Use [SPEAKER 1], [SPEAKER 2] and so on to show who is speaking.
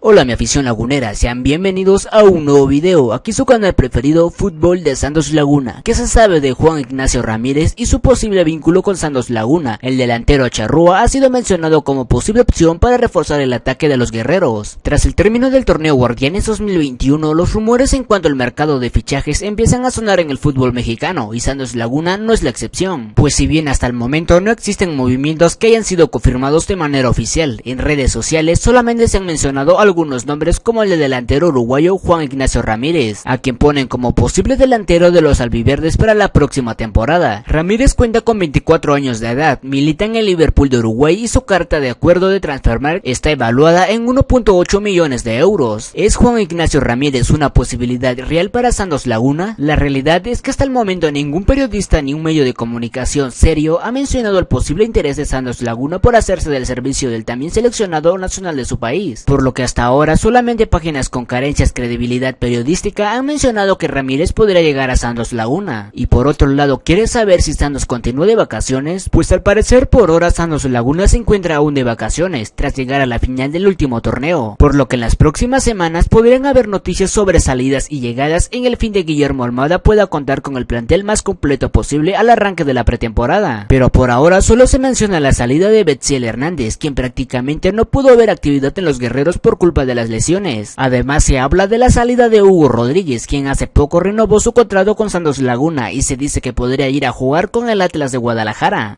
[SPEAKER 1] Hola mi afición lagunera, sean bienvenidos a un nuevo video, aquí su canal preferido Fútbol de Santos Laguna. ¿Qué se sabe de Juan Ignacio Ramírez y su posible vínculo con Santos Laguna? El delantero Charrúa ha sido mencionado como posible opción para reforzar el ataque de los guerreros. Tras el término del torneo Guardianes 2021, los rumores en cuanto al mercado de fichajes empiezan a sonar en el fútbol mexicano y Santos Laguna no es la excepción. Pues si bien hasta el momento no existen movimientos que hayan sido confirmados de manera oficial, en redes sociales solamente se han mencionado algunos nombres como el de delantero uruguayo Juan Ignacio Ramírez, a quien ponen como posible delantero de los albiverdes para la próxima temporada. Ramírez cuenta con 24 años de edad, milita en el Liverpool de Uruguay y su carta de acuerdo de Transfermarkt está evaluada en 1.8 millones de euros. ¿Es Juan Ignacio Ramírez una posibilidad real para Santos Laguna? La realidad es que hasta el momento ningún periodista ni un medio de comunicación serio ha mencionado el posible interés de Santos Laguna por hacerse del servicio del también seleccionado nacional de su país, por lo que hasta ahora solamente páginas con carencias credibilidad periodística han mencionado que Ramírez podría llegar a Santos Laguna. Y por otro lado, ¿quieres saber si Santos continúa de vacaciones? Pues al parecer por ahora Santos Laguna se encuentra aún de vacaciones, tras llegar a la final del último torneo, por lo que en las próximas semanas podrían haber noticias sobre salidas y llegadas en el fin de Guillermo Almada pueda contar con el plantel más completo posible al arranque de la pretemporada. Pero por ahora solo se menciona la salida de Betziel Hernández, quien prácticamente no pudo ver actividad en los guerreros por de las lesiones. Además se habla de la salida de Hugo Rodríguez, quien hace poco renovó su contrato con Santos Laguna y se dice que podría ir a jugar con el Atlas de Guadalajara.